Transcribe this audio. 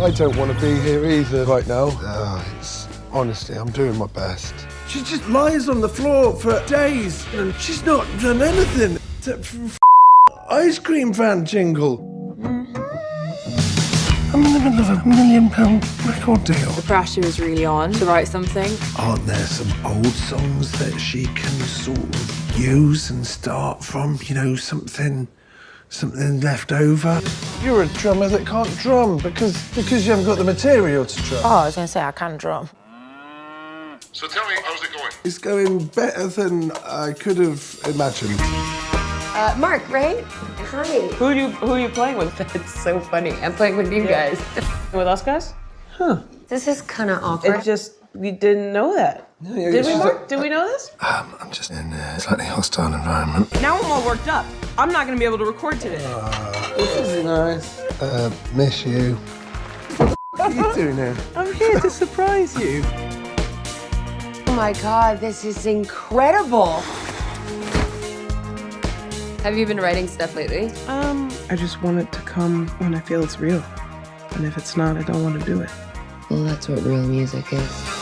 I don't want to be here either right now. Uh, it's honestly, I'm doing my best. She just lies on the floor for days, and she's not done anything except for f- ice cream van jingle. I'm in the middle of a million pound record deal. The pressure is really on to write something. Aren't there some old songs that she can sort of use and start from? You know, something, something left over. You're a drummer that can't drum because because you haven't got the material to drum. Oh, I was gonna say I can't drum. So tell me, how's it going? It's going better than I could have imagined. Uh, Mark, right? Hi. Who are you who are you playing with? It's so funny. I'm playing with you guys. with us guys? Huh. This is kind of awkward. It just we didn't know that. yeah, Did we, she's Mark? Did we know this? Um, I'm just in a slightly hostile environment. Now I'm all worked up. I'm not gonna be able to record today. This is nice. Uh, miss you. What are you doing here? I'm here to surprise you. oh my god, this is incredible. Have you been writing stuff lately? Um, I just want it to come when I feel it's real. And if it's not, I don't want to do it. Well, that's what real music is.